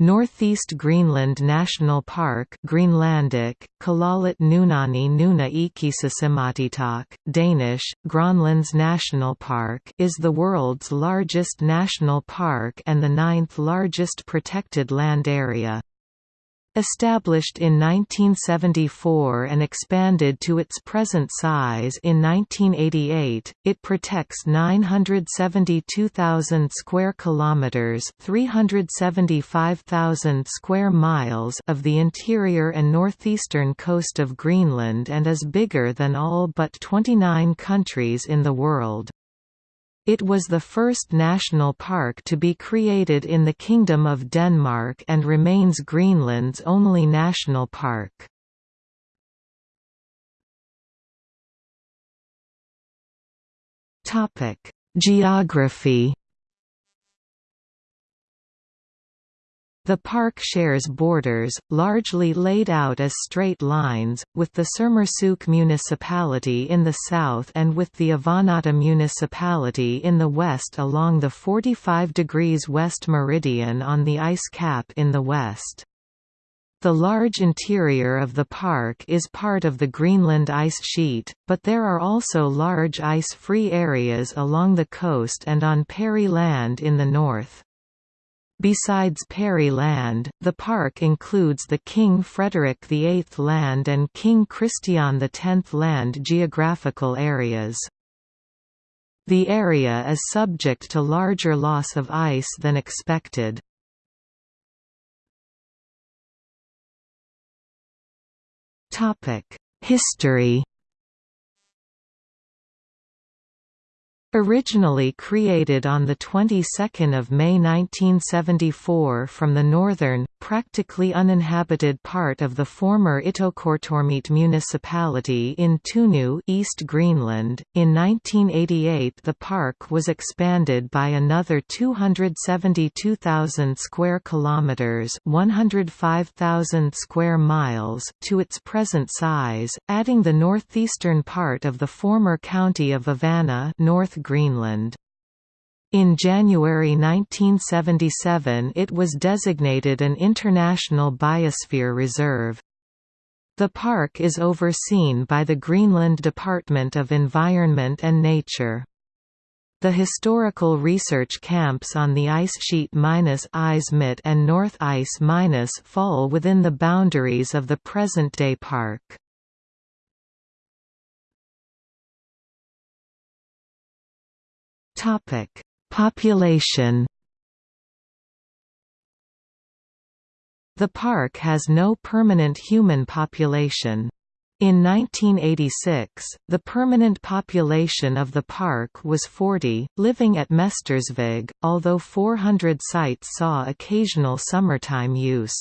Northeast Greenland National Park Greenlandic, Kalaallit Nunaanni Nuna Eqqissisimatitaq, Danish, Gronlands National Park is the world's largest national park and the ninth largest protected land area. Established in 1974 and expanded to its present size in 1988, it protects 972,000 square kilometers, 375,000 square miles of the interior and northeastern coast of Greenland and is bigger than all but 29 countries in the world. It was the first national park to be created in the Kingdom of Denmark and remains Greenland's only national park. Geography The park shares borders, largely laid out as straight lines, with the Sermersooq municipality in the south and with the Avannaata municipality in the west along the 45 degrees west meridian on the ice cap in the west. The large interior of the park is part of the Greenland ice sheet, but there are also large ice-free areas along the coast and on Peary Land in the north. Besides Peary Land, the park includes the King Frederick VIII Land and King Christian X Land geographical areas. The area is subject to larger loss of ice than expected. History Originally created on the 22nd of May 1974 from the northern, practically uninhabited part of the former Ittoqqortoormiit municipality in Tunu, East Greenland, in 1988 the park was expanded by another 272,000 square kilometers, 105,000 square miles to its present size, adding the northeastern part of the former county of Avanna, North Greenland. In January 1977 it was designated an International Biosphere Reserve. The park is overseen by the Greenland Department of Environment and Nature. The historical research camps on the ice sheet Eismitte and North Ice fall within the boundaries of the present-day park. Topic: Population. The park has no permanent human population. In 1986, the permanent population of the park was 40, living at Mestersvig, although 400 sites saw occasional summertime use.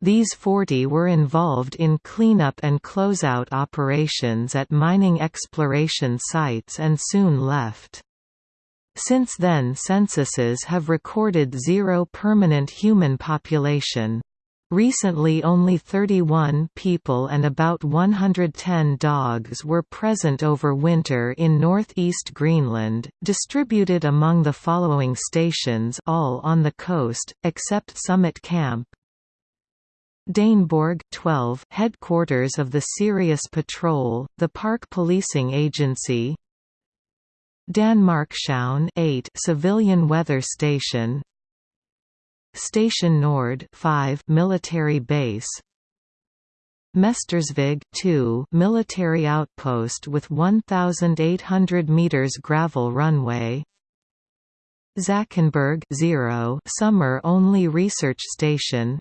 These 40 were involved in cleanup and closeout operations at mining exploration sites and soon left. Since then censuses have recorded zero permanent human population. Recently only 31 people and about 110 dogs were present over winter in northeast Greenland, distributed among the following stations all on the coast, except Summit Camp, Daneborg 12 headquarters of the Sirius Patrol, the park policing agency Danmarkshavn 8 civilian weather station. Station Nord 5 military base. Mestersvig 2 military outpost with 1800 meters gravel runway. Zackenberg 0 summer only research station.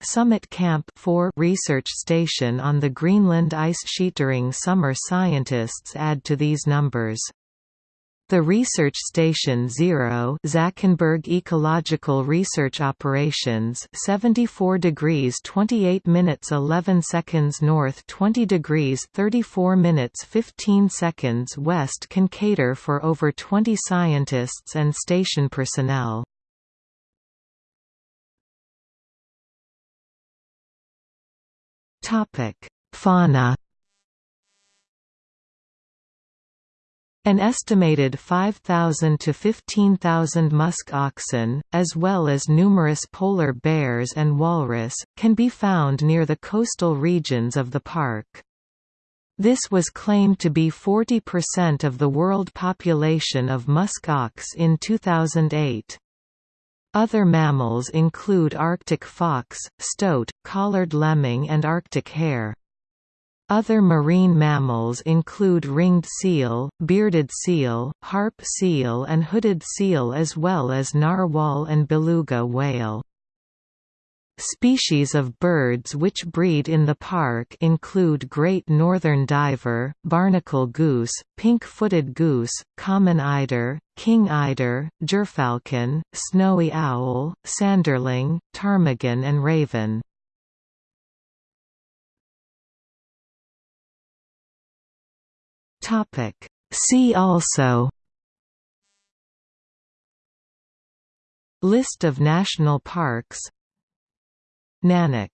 Summit Camp 4 research station on the Greenland ice sheet during summer scientists add to these numbers. The Research Station Zero Zackenberg Ecological Research Operations 74 degrees 28 minutes 11 seconds north 20 degrees 34 minutes 15 seconds west can cater for over 20 scientists and station personnel. Fauna. An estimated 5,000 to 15,000 musk oxen, as well as numerous polar bears and walrus, can be found near the coastal regions of the park. This was claimed to be 40% of the world population of musk ox in 2008. Other mammals include Arctic fox, stoat, collared lemming and Arctic hare. Other marine mammals include ringed seal, bearded seal, harp seal and hooded seal as well as narwhal and beluga whale. Species of birds which breed in the park include great northern diver, barnacle goose, pink-footed goose, common eider, king eider, gyrfalcon, snowy owl, sanderling, ptarmigan and raven. Topic. See also List of national parks Nanok